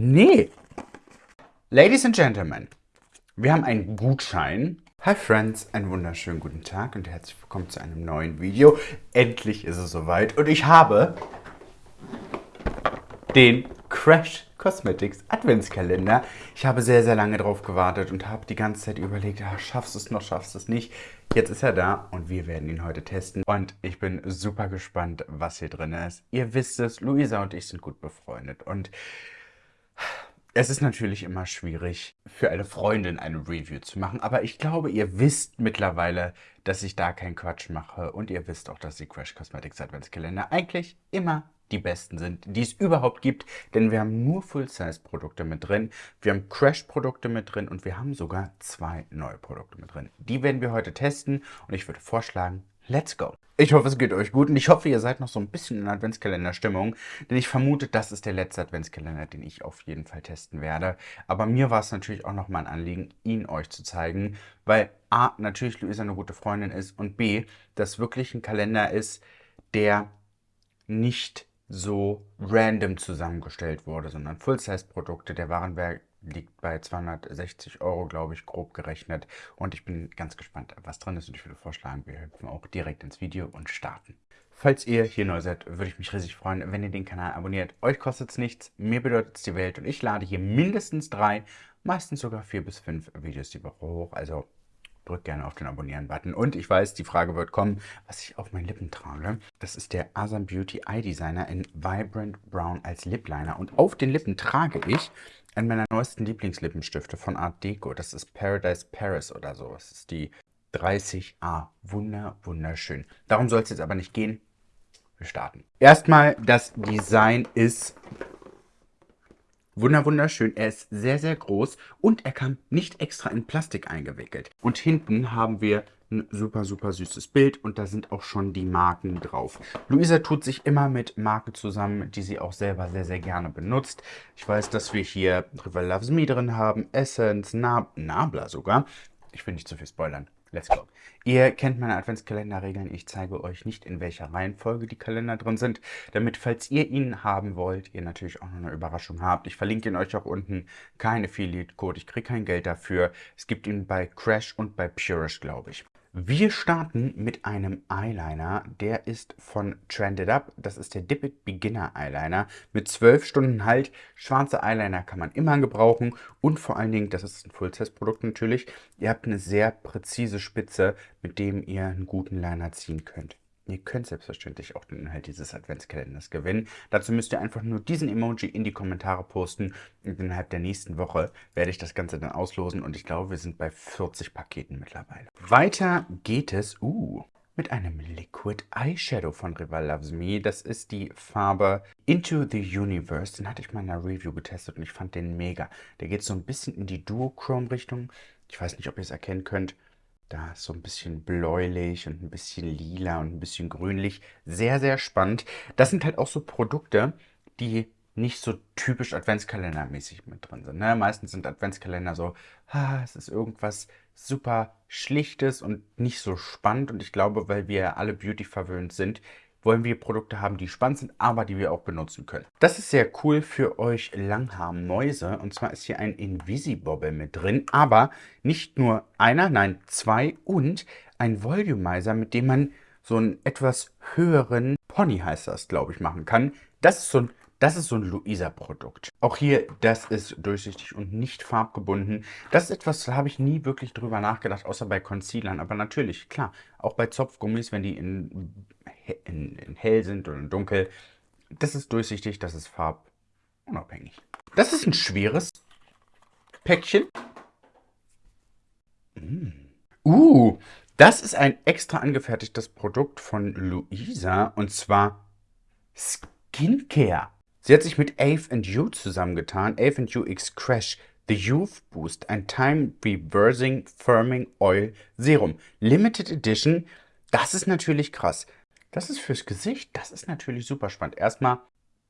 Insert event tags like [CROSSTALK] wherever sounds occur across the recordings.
Nee. Ladies and Gentlemen, wir haben einen Gutschein. Hi Friends, einen wunderschönen guten Tag und herzlich willkommen zu einem neuen Video. Endlich ist es soweit und ich habe den Crash Cosmetics Adventskalender. Ich habe sehr, sehr lange drauf gewartet und habe die ganze Zeit überlegt, ja, schaffst du es noch, schaffst du es nicht. Jetzt ist er da und wir werden ihn heute testen. Und ich bin super gespannt, was hier drin ist. Ihr wisst es, Luisa und ich sind gut befreundet und es ist natürlich immer schwierig, für eine Freundin eine Review zu machen, aber ich glaube, ihr wisst mittlerweile, dass ich da keinen Quatsch mache und ihr wisst auch, dass die Crash Cosmetics Adventskalender eigentlich immer die besten sind, die es überhaupt gibt, denn wir haben nur Full-Size-Produkte mit drin, wir haben Crash-Produkte mit drin und wir haben sogar zwei neue Produkte mit drin. Die werden wir heute testen und ich würde vorschlagen, let's go! Ich hoffe, es geht euch gut und ich hoffe, ihr seid noch so ein bisschen in Adventskalender-Stimmung, denn ich vermute, das ist der letzte Adventskalender, den ich auf jeden Fall testen werde. Aber mir war es natürlich auch noch mal ein Anliegen, ihn euch zu zeigen, weil A, natürlich Luisa eine gute Freundin ist und B, das wirklich ein Kalender ist, der nicht so random zusammengestellt wurde, sondern Full-Size-Produkte. Der Warenwert liegt bei 260 Euro, glaube ich, grob gerechnet. Und ich bin ganz gespannt, was drin ist. Und ich würde vorschlagen, wir hüpfen auch direkt ins Video und starten. Falls ihr hier neu seid, würde ich mich riesig freuen, wenn ihr den Kanal abonniert. Euch kostet es nichts, mir bedeutet es die Welt. Und ich lade hier mindestens drei, meistens sogar vier bis fünf Videos die Woche hoch. Also drückt gerne auf den Abonnieren-Button. Und ich weiß, die Frage wird kommen, was ich auf meinen Lippen trage. Das ist der Asam Beauty Eye Designer in Vibrant Brown als Lip Liner. Und auf den Lippen trage ich einen meiner neuesten Lieblingslippenstifte von Art Deco. Das ist Paradise Paris oder so. Das ist die 30A. Wunder, wunderschön. Darum soll es jetzt aber nicht gehen. Wir starten. Erstmal, das Design ist Wunder wunderschön. Er ist sehr, sehr groß und er kam nicht extra in Plastik eingewickelt. Und hinten haben wir ein super, super süßes Bild und da sind auch schon die Marken drauf. Luisa tut sich immer mit Marken zusammen, die sie auch selber sehr, sehr gerne benutzt. Ich weiß, dass wir hier River Loves Me drin haben, Essence, Nab Nabla sogar. Ich will nicht zu viel spoilern. Let's go. Ihr kennt meine Adventskalenderregeln. Ich zeige euch nicht, in welcher Reihenfolge die Kalender drin sind, damit, falls ihr ihn haben wollt, ihr natürlich auch noch eine Überraschung habt. Ich verlinke ihn euch auch unten. Kein Affiliate-Code, ich kriege kein Geld dafür. Es gibt ihn bei Crash und bei Purish, glaube ich. Wir starten mit einem Eyeliner, der ist von Trended Up. Das ist der Dip It Beginner Eyeliner mit 12 Stunden Halt. Schwarze Eyeliner kann man immer gebrauchen und vor allen Dingen, das ist ein Full-Size-Produkt natürlich, ihr habt eine sehr präzise Spitze, mit dem ihr einen guten Liner ziehen könnt. Ihr könnt selbstverständlich auch den Inhalt dieses Adventskalenders gewinnen. Dazu müsst ihr einfach nur diesen Emoji in die Kommentare posten und innerhalb der nächsten Woche werde ich das Ganze dann auslosen und ich glaube, wir sind bei 40 Paketen mittlerweile. Weiter geht es, uh, mit einem Liquid Eyeshadow von Rival Loves Me. Das ist die Farbe Into the Universe. Den hatte ich mal in einer Review getestet und ich fand den mega. Der geht so ein bisschen in die Duochrome-Richtung. Ich weiß nicht, ob ihr es erkennen könnt. Da ist so ein bisschen bläulich und ein bisschen lila und ein bisschen grünlich. Sehr, sehr spannend. Das sind halt auch so Produkte, die nicht so typisch Adventskalendermäßig mit drin sind. Ne? Meistens sind Adventskalender so, ah, es ist irgendwas super Schlichtes und nicht so spannend. Und ich glaube, weil wir alle Beauty verwöhnt sind, wollen wir Produkte haben, die spannend sind, aber die wir auch benutzen können. Das ist sehr cool für euch Langhaar-Mäuse. Und zwar ist hier ein Invisibobble mit drin, aber nicht nur einer, nein, zwei und ein Volumizer, mit dem man so einen etwas höheren Pony heißt das, glaube ich, machen kann. Das ist so ein das ist so ein Luisa-Produkt. Auch hier, das ist durchsichtig und nicht farbgebunden. Das ist etwas, da habe ich nie wirklich drüber nachgedacht, außer bei Concealern. Aber natürlich, klar, auch bei Zopfgummis, wenn die in, in, in hell sind oder in dunkel. Das ist durchsichtig, das ist farbunabhängig. Das ist ein schweres Päckchen. Mm. Uh, das ist ein extra angefertigtes Produkt von Luisa und zwar Skincare. Sie hat sich mit Ave You zusammengetan. Ave You X Crash The Youth Boost, ein Time Reversing Firming Oil Serum. Limited Edition. Das ist natürlich krass. Das ist fürs Gesicht. Das ist natürlich super spannend. Erstmal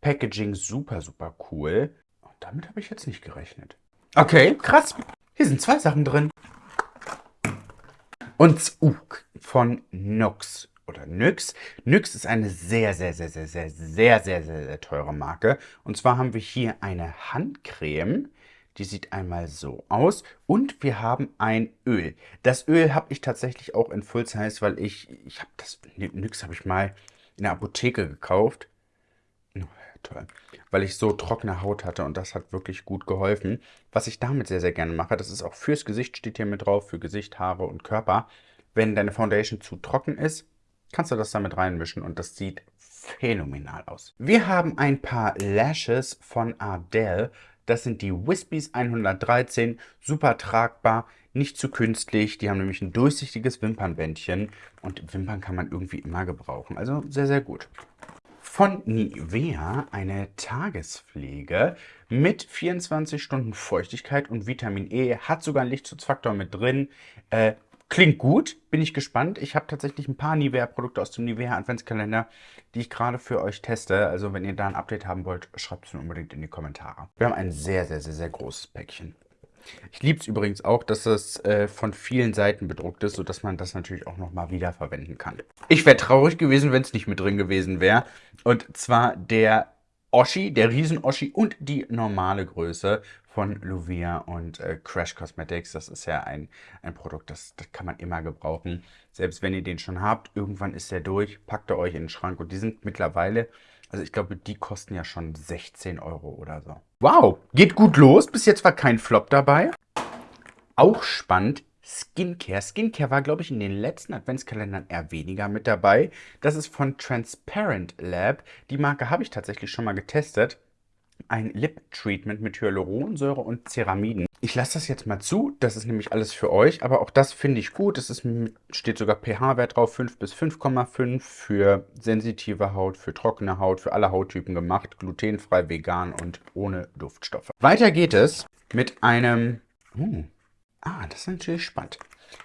Packaging super, super cool. Und damit habe ich jetzt nicht gerechnet. Okay, krass. Hier sind zwei Sachen drin. Und uh, von Nox oder NYX. NYX ist eine sehr, sehr, sehr, sehr, sehr, sehr, sehr, sehr, sehr teure Marke. Und zwar haben wir hier eine Handcreme. Die sieht einmal so aus. Und wir haben ein Öl. Das Öl habe ich tatsächlich auch in Full Size, weil ich, ich habe das, NYX habe ich mal in der Apotheke gekauft. Oh, toll. Weil ich so trockene Haut hatte und das hat wirklich gut geholfen. Was ich damit sehr, sehr gerne mache, das ist auch fürs Gesicht, steht hier mit drauf, für Gesicht, Haare und Körper. Wenn deine Foundation zu trocken ist, kannst du das damit reinmischen und das sieht phänomenal aus. Wir haben ein paar Lashes von Ardell. Das sind die Wispies 113, super tragbar, nicht zu künstlich. Die haben nämlich ein durchsichtiges Wimpernbändchen und Wimpern kann man irgendwie immer gebrauchen. Also sehr, sehr gut. Von Nivea eine Tagespflege mit 24 Stunden Feuchtigkeit und Vitamin E. Hat sogar einen Lichtschutzfaktor mit drin. Äh, Klingt gut, bin ich gespannt. Ich habe tatsächlich ein paar Nivea-Produkte aus dem Nivea Adventskalender, die ich gerade für euch teste. Also wenn ihr da ein Update haben wollt, schreibt es mir unbedingt in die Kommentare. Wir haben ein sehr, sehr, sehr, sehr großes Päckchen. Ich liebe es übrigens auch, dass es äh, von vielen Seiten bedruckt ist, sodass man das natürlich auch nochmal wiederverwenden kann. Ich wäre traurig gewesen, wenn es nicht mit drin gewesen wäre. Und zwar der Oschi, der Riesen-Oschi und die normale Größe von Luvia und äh, Crash Cosmetics. Das ist ja ein, ein Produkt, das, das kann man immer gebrauchen. Selbst wenn ihr den schon habt, irgendwann ist der durch, packt er euch in den Schrank. Und die sind mittlerweile, also ich glaube, die kosten ja schon 16 Euro oder so. Wow, geht gut los. Bis jetzt war kein Flop dabei. Auch spannend, Skincare. Skincare war, glaube ich, in den letzten Adventskalendern eher weniger mit dabei. Das ist von Transparent Lab. Die Marke habe ich tatsächlich schon mal getestet ein Lip-Treatment mit Hyaluronsäure und Ceramiden. Ich lasse das jetzt mal zu, das ist nämlich alles für euch, aber auch das finde ich gut. Es ist, steht sogar pH-Wert drauf, 5 bis 5,5 für sensitive Haut, für trockene Haut, für alle Hauttypen gemacht, glutenfrei, vegan und ohne Duftstoffe. Weiter geht es mit einem... Uh, ah, das ist natürlich spannend.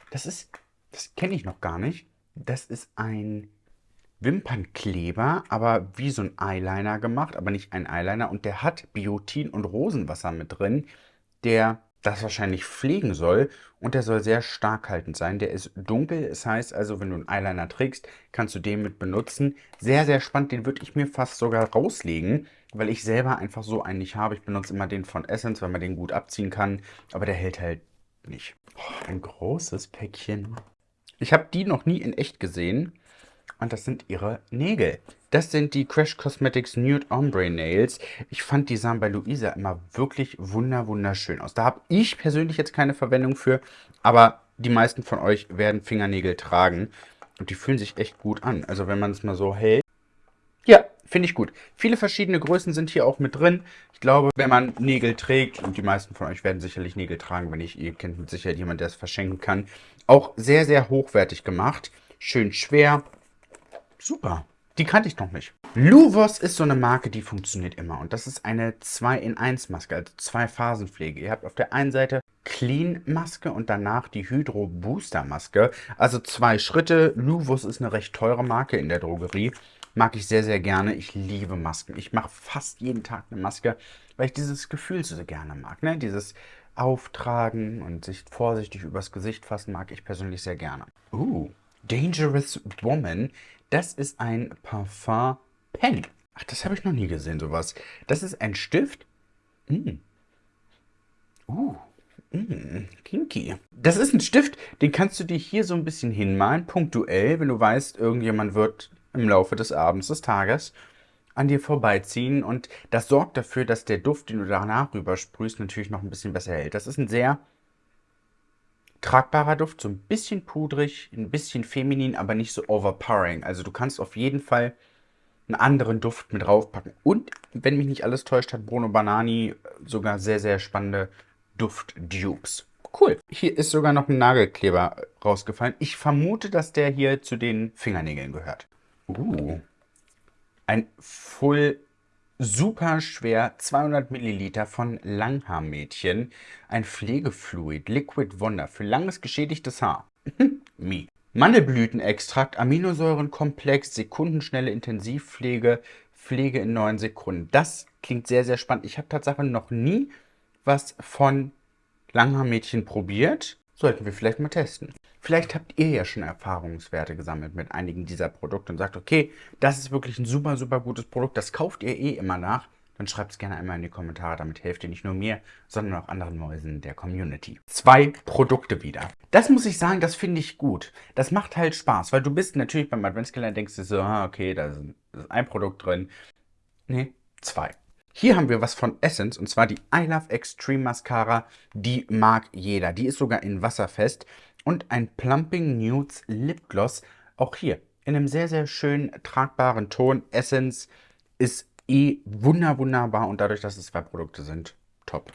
Das ist, das kenne ich noch gar nicht. Das ist ein Wimpernkleber, aber wie so ein Eyeliner gemacht, aber nicht ein Eyeliner. Und der hat Biotin und Rosenwasser mit drin, der das wahrscheinlich pflegen soll. Und der soll sehr starkhaltend sein. Der ist dunkel, das heißt also, wenn du einen Eyeliner trägst, kannst du den mit benutzen. Sehr, sehr spannend, den würde ich mir fast sogar rauslegen, weil ich selber einfach so einen nicht habe. Ich benutze immer den von Essence, weil man den gut abziehen kann, aber der hält halt nicht. Oh, ein großes Päckchen. Ich habe die noch nie in echt gesehen. Und das sind ihre Nägel. Das sind die Crash Cosmetics Nude Ombre Nails. Ich fand, die sahen bei Luisa immer wirklich wunder wunderschön aus. Da habe ich persönlich jetzt keine Verwendung für, aber die meisten von euch werden Fingernägel tragen. Und die fühlen sich echt gut an. Also wenn man es mal so hält. Ja, finde ich gut. Viele verschiedene Größen sind hier auch mit drin. Ich glaube, wenn man Nägel trägt, und die meisten von euch werden sicherlich Nägel tragen, wenn nicht, ihr kennt mit Sicherheit jemanden, der es verschenken kann. Auch sehr, sehr hochwertig gemacht. Schön schwer, Super. Die kannte ich noch nicht. Luvos ist so eine Marke, die funktioniert immer. Und das ist eine 2 in 1 Maske, also zwei Phasenpflege. Ihr habt auf der einen Seite Clean Maske und danach die Hydro Booster Maske. Also zwei Schritte. Luvos ist eine recht teure Marke in der Drogerie. Mag ich sehr, sehr gerne. Ich liebe Masken. Ich mache fast jeden Tag eine Maske, weil ich dieses Gefühl so gerne mag. Ne? Dieses Auftragen und sich vorsichtig übers Gesicht fassen mag ich persönlich sehr gerne. Uh, Dangerous Woman. Das ist ein Parfum Pen. Ach, das habe ich noch nie gesehen, sowas. Das ist ein Stift. Mm. Uh, mm, kinky. Das ist ein Stift, den kannst du dir hier so ein bisschen hinmalen, punktuell, wenn du weißt, irgendjemand wird im Laufe des Abends, des Tages an dir vorbeiziehen und das sorgt dafür, dass der Duft, den du danach rübersprühst, natürlich noch ein bisschen besser hält. Das ist ein sehr tragbarer Duft, so ein bisschen pudrig, ein bisschen feminin, aber nicht so overpowering. Also du kannst auf jeden Fall einen anderen Duft mit draufpacken. Und, wenn mich nicht alles täuscht, hat Bruno Banani sogar sehr, sehr spannende Duft-Dupes. Cool. Hier ist sogar noch ein Nagelkleber rausgefallen. Ich vermute, dass der hier zu den Fingernägeln gehört. Uh. Ein Full super schwer 200 Milliliter von Langhaarmädchen. Ein Pflegefluid, Liquid Wonder für langes geschädigtes Haar. [LAUGHS] Me. Mandelblütenextrakt, Aminosäurenkomplex, sekundenschnelle Intensivpflege, Pflege in 9 Sekunden. Das klingt sehr, sehr spannend. Ich habe tatsächlich noch nie was von Langhaarmädchen probiert. Sollten wir vielleicht mal testen. Vielleicht habt ihr ja schon Erfahrungswerte gesammelt mit einigen dieser Produkte und sagt, okay, das ist wirklich ein super, super gutes Produkt, das kauft ihr eh immer nach. Dann schreibt es gerne einmal in die Kommentare, damit helft ihr nicht nur mir, sondern auch anderen Mäusen der Community. Zwei Produkte wieder. Das muss ich sagen, das finde ich gut. Das macht halt Spaß, weil du bist natürlich beim Adventskalender denkst du so, ah, okay, da ist ein Produkt drin. Nee, zwei. Hier haben wir was von Essence und zwar die I Love Extreme Mascara. Die mag jeder. Die ist sogar in wasserfest. Und ein Plumping Nudes Lip Gloss. Auch hier in einem sehr, sehr schönen tragbaren Ton. Essence ist eh wunder, wunderbar und dadurch, dass es zwei Produkte sind, top.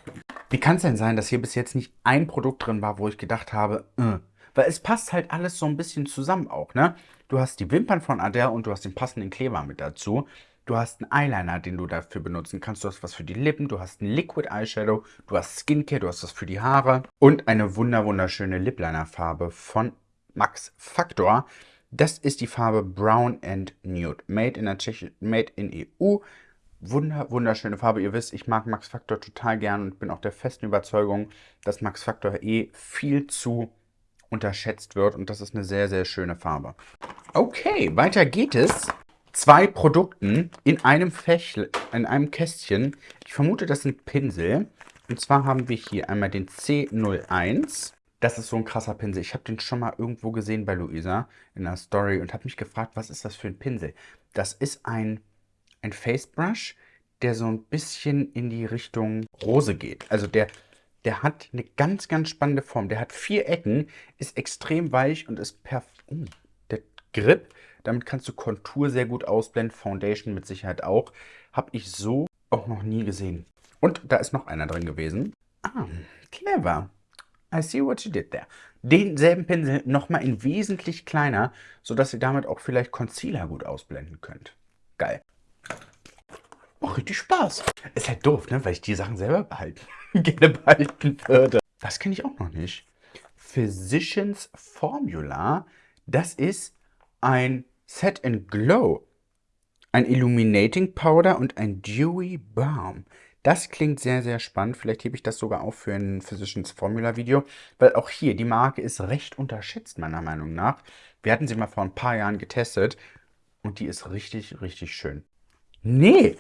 Wie kann es denn sein, dass hier bis jetzt nicht ein Produkt drin war, wo ich gedacht habe, äh, weil es passt halt alles so ein bisschen zusammen auch, ne? Du hast die Wimpern von Adele und du hast den passenden Kleber mit dazu. Du hast einen Eyeliner, den du dafür benutzen kannst. Du hast was für die Lippen, du hast einen Liquid Eyeshadow, du hast Skincare, du hast was für die Haare und eine wunder wunderschöne Lip Liner Farbe von Max Factor. Das ist die Farbe Brown and Nude, made in, der Tschechi made in EU. Wunder, wunderschöne Farbe. Ihr wisst, ich mag Max Factor total gern und bin auch der festen Überzeugung, dass Max Factor eh viel zu unterschätzt wird und das ist eine sehr, sehr schöne Farbe. Okay, weiter geht es zwei Produkten in einem Fächl, in einem Kästchen. Ich vermute, das sind Pinsel. Und zwar haben wir hier einmal den C01. Das ist so ein krasser Pinsel. Ich habe den schon mal irgendwo gesehen bei Luisa in der Story und habe mich gefragt, was ist das für ein Pinsel? Das ist ein, ein Face Brush, der so ein bisschen in die Richtung Rose geht. Also der, der hat eine ganz, ganz spannende Form. Der hat vier Ecken, ist extrem weich und ist perfekt. Oh, der Grip damit kannst du Kontur sehr gut ausblenden, Foundation mit Sicherheit auch. Habe ich so auch noch nie gesehen. Und da ist noch einer drin gewesen. Ah, clever. I see what you did there. Denselben Pinsel nochmal in wesentlich kleiner, sodass ihr damit auch vielleicht Concealer gut ausblenden könnt. Geil. Oh, richtig Spaß. Ist halt doof, ne? weil ich die Sachen selber behalten, [LAUGHS] gerne behalten würde. Das kenne ich auch noch nicht. Physicians Formula. Das ist ein Set and Glow, ein Illuminating Powder und ein Dewy Balm. Das klingt sehr, sehr spannend. Vielleicht hebe ich das sogar auf für ein Physicians Formula Video, weil auch hier, die Marke ist recht unterschätzt, meiner Meinung nach. Wir hatten sie mal vor ein paar Jahren getestet und die ist richtig, richtig schön. Nee!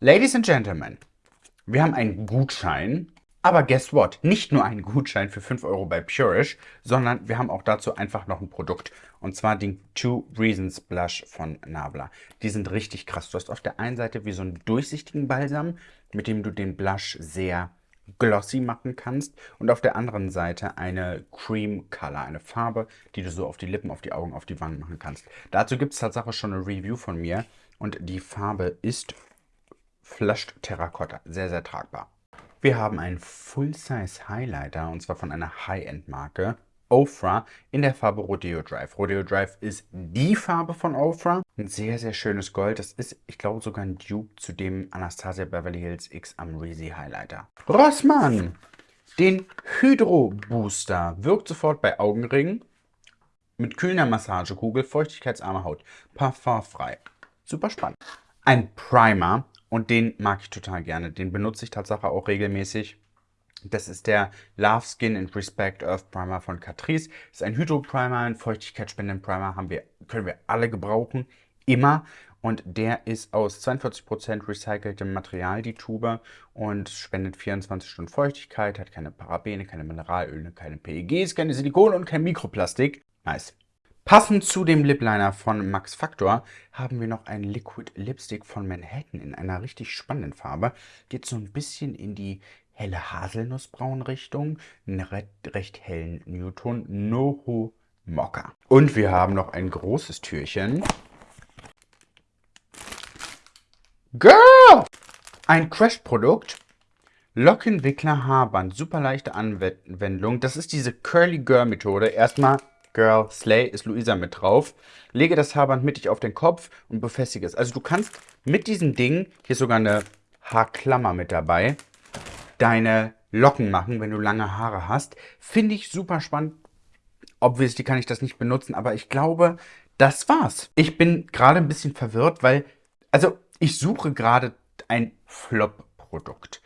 Ladies and Gentlemen, wir haben einen Gutschein aber guess what? Nicht nur einen Gutschein für 5 Euro bei Purish, sondern wir haben auch dazu einfach noch ein Produkt. Und zwar den Two Reasons Blush von Nabla. Die sind richtig krass. Du hast auf der einen Seite wie so einen durchsichtigen Balsam, mit dem du den Blush sehr glossy machen kannst. Und auf der anderen Seite eine Cream Color, eine Farbe, die du so auf die Lippen, auf die Augen, auf die Wangen machen kannst. Dazu gibt es tatsächlich schon eine Review von mir. Und die Farbe ist Flushed Terracotta. Sehr, sehr tragbar. Wir haben einen Full-Size Highlighter und zwar von einer High-End-Marke. Ofra in der Farbe Rodeo Drive. Rodeo Drive ist die Farbe von Ofra. Ein sehr, sehr schönes Gold. Das ist, ich glaube, sogar ein Dupe zu dem Anastasia Beverly Hills X Amrezy Highlighter. Rossmann! Den Hydro Booster wirkt sofort bei Augenringen. Mit kühlender Massagekugel, feuchtigkeitsarme Haut, parfumfrei. Super spannend. Ein Primer und den mag ich total gerne. Den benutze ich tatsächlich auch regelmäßig. Das ist der Love Skin and Respect Earth Primer von Catrice. Ist ein Hydro-Primer, ein feuchtigkeitsspendenden Primer, haben wir, können wir alle gebrauchen, immer. Und der ist aus 42% recyceltem Material, die Tube, und spendet 24 Stunden Feuchtigkeit, hat keine Parabene, keine Mineralöle, keine PEGs, keine Silikone und kein Mikroplastik. Nice. Passend zu dem Lip Liner von Max Factor haben wir noch einen Liquid Lipstick von Manhattan in einer richtig spannenden Farbe. Geht so ein bisschen in die helle Haselnussbraun Richtung, einen recht hellen Newton Noho Mocha. Und wir haben noch ein großes Türchen. Girl! Ein Crash-Produkt. Lockenwickler Haarband. Super leichte Anwendung. Das ist diese Curly Girl Methode. Erstmal Girl, Slay ist Luisa mit drauf. Lege das Haarband mittig auf den Kopf und befestige es. Also du kannst mit diesem Ding, hier ist sogar eine Haarklammer mit dabei, deine Locken machen, wenn du lange Haare hast. Finde ich super spannend. Obviously kann ich das nicht benutzen, aber ich glaube, das war's. Ich bin gerade ein bisschen verwirrt, weil, also ich suche gerade ein Flop-Produkt.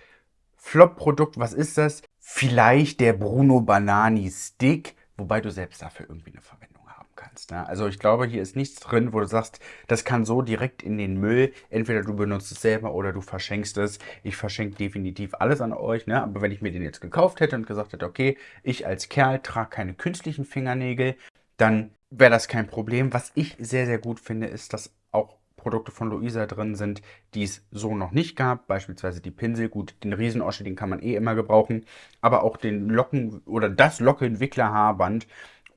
Flop-Produkt, was ist das? Vielleicht der Bruno Banani Stick, wobei du selbst dafür irgendwie eine Verwendung haben kannst. Ne? Also ich glaube, hier ist nichts drin, wo du sagst, das kann so direkt in den Müll. Entweder du benutzt es selber oder du verschenkst es. Ich verschenke definitiv alles an euch. Ne? Aber wenn ich mir den jetzt gekauft hätte und gesagt hätte, okay, ich als Kerl trage keine künstlichen Fingernägel, dann wäre das kein Problem. Was ich sehr, sehr gut finde, ist, dass auch Produkte von Luisa drin sind, die es so noch nicht gab. Beispielsweise die Pinsel. Gut, den Riesenosche, den kann man eh immer gebrauchen. Aber auch den Locken- oder das Lockenwickler-Haarband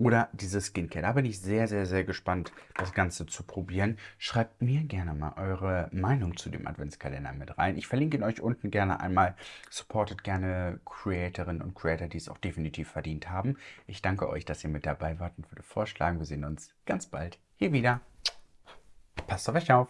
oder diese Skincare. Da bin ich sehr, sehr, sehr gespannt, das Ganze zu probieren. Schreibt mir gerne mal eure Meinung zu dem Adventskalender mit rein. Ich verlinke ihn euch unten gerne einmal. Supportet gerne Creatorinnen und Creator, die es auch definitiv verdient haben. Ich danke euch, dass ihr mit dabei wart und würde vorschlagen, wir sehen uns ganz bald hier wieder. Passt auf euch auf.